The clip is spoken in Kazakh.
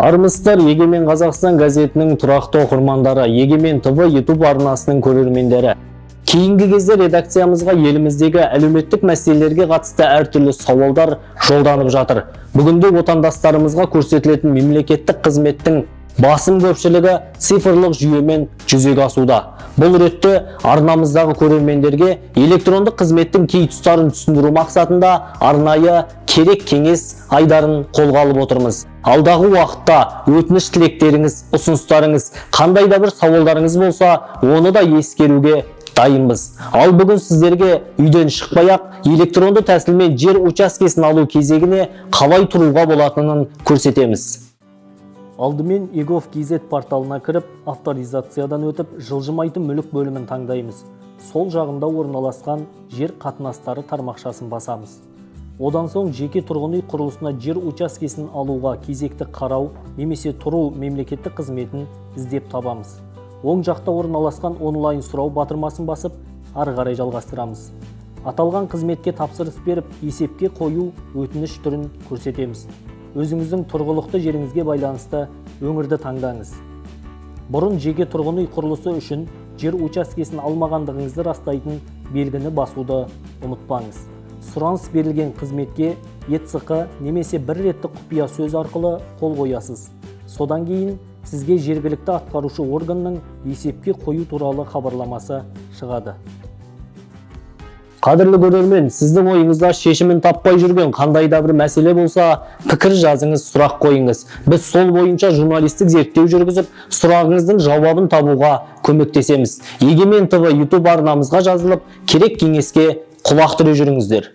армысыздар егемен қазақстан газетінің тұрақты оқырмандары егемен тв ютуб арнасының көрермендері. Кейінгі кезде редакциямызға еліміздегі әлеуметтік мәселелерге қатысты әртүрлі сауалдар жолданып жатыр. Бүгінде отандастарымызға көрсетілетін мемлекеттік қызметтің басым көпшілігі цифрлық жүйемен жүзеге асуда. Бұл ретте арнамыздағы көрермендерге электрондық қызметтің кей тұстарын түсіндіру мақсатында арнайы керек кеңес айдарын қолға алып отырмыз. Алдағы уақытта өтініш тілектеріңіз ұсыныстарыңыз қандай да бір сауалдарыңыз болса оны да ескеруге дайынбыз. Ал бүгін сіздерге үйден шықпай ақ электронды тәсілмен жер учаскесін алу кезегіне қалай тұруға болатынын көрсетеміз. Алдымен егов kz порталына кіріп авторизациядан өтіп жылжымайтын мүлік бөлімін таңдаймыз. Сол жағында орналасқан жер қатынастары тармақшасын басамыз. Одан соң жеке тұрғын үй құрылысына жер учаскесін алуға кезекті қарау немесе тұру мемлекеттік қызметін іздеп табамыз. Оң жақта орналасқан онлайн сұрау батырмасын басып ары қарай жалғастырамыз. Аталған қызметке тапсырыс беріп есепке қою өтініш түрін көрсетеміз. Өзіңіздің тұрғылықты жеріңізге байланысты өңірді таңдаңыз. Бұрын жеке тұрғын үй құрылысы үшін жер учаскесін алмағандығыңызды растайтын белгіні басуды ұмытпаңыз. Сұраныс берілген қызметке ецқ немесе бір реттік құпия сөз арқылы қол қоясыз. Содан кейін сізге жергілікті атқарушы органның есепке қою туралы хабарламасы шығады. Қадірлі көрермен сіздің ойыңызда шешімін таппай жүрген қандай да бір мәселе болса пікір жазыңыз сұрақ қойыңыз. Біз сол бойынша журналистік зерттеу жүргізіп сұрағыңыздың жауабын табуға көмектесеміз. Егемен тв ютуб арнамызға жазылып керек кеңеске құлақ түре жүріңіздер.